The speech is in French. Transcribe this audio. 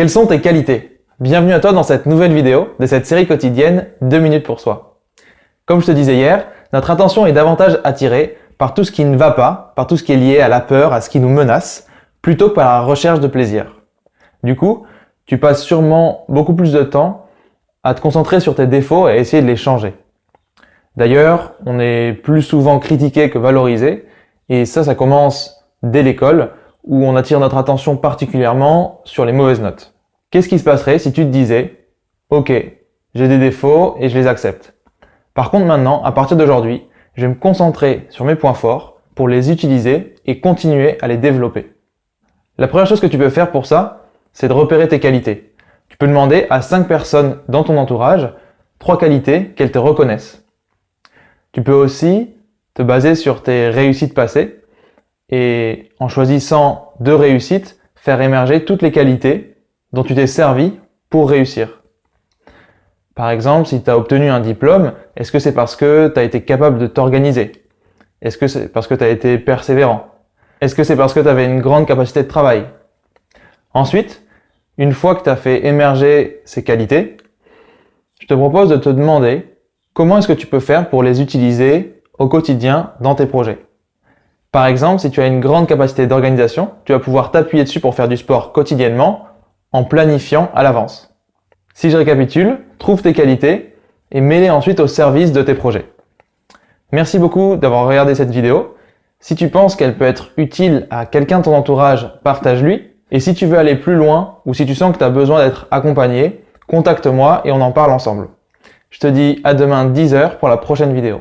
Quelles sont tes qualités? Bienvenue à toi dans cette nouvelle vidéo de cette série quotidienne 2 minutes pour soi. Comme je te disais hier, notre attention est davantage attirée par tout ce qui ne va pas, par tout ce qui est lié à la peur, à ce qui nous menace, plutôt que par la recherche de plaisir. Du coup, tu passes sûrement beaucoup plus de temps à te concentrer sur tes défauts et à essayer de les changer. D'ailleurs, on est plus souvent critiqué que valorisé, et ça, ça commence dès l'école, où on attire notre attention particulièrement sur les mauvaises notes. Qu'est-ce qui se passerait si tu te disais « Ok, j'ai des défauts et je les accepte. Par contre maintenant, à partir d'aujourd'hui, je vais me concentrer sur mes points forts pour les utiliser et continuer à les développer. » La première chose que tu peux faire pour ça, c'est de repérer tes qualités. Tu peux demander à 5 personnes dans ton entourage trois qualités qu'elles te reconnaissent. Tu peux aussi te baser sur tes réussites passées et en choisissant deux réussites, faire émerger toutes les qualités dont tu t'es servi pour réussir. Par exemple, si tu as obtenu un diplôme, est-ce que c'est parce que tu as été capable de t'organiser? Est-ce que c'est parce que tu as été persévérant? Est-ce que c'est parce que tu avais une grande capacité de travail? Ensuite, une fois que tu as fait émerger ces qualités, je te propose de te demander Comment est-ce que tu peux faire pour les utiliser au quotidien dans tes projets? Par exemple, si tu as une grande capacité d'organisation, tu vas pouvoir t'appuyer dessus pour faire du sport quotidiennement en planifiant à l'avance. Si je récapitule, trouve tes qualités et mets-les ensuite au service de tes projets. Merci beaucoup d'avoir regardé cette vidéo. Si tu penses qu'elle peut être utile à quelqu'un de ton entourage, partage-lui. Et si tu veux aller plus loin ou si tu sens que tu as besoin d'être accompagné, contacte-moi et on en parle ensemble. Je te dis à demain 10h pour la prochaine vidéo.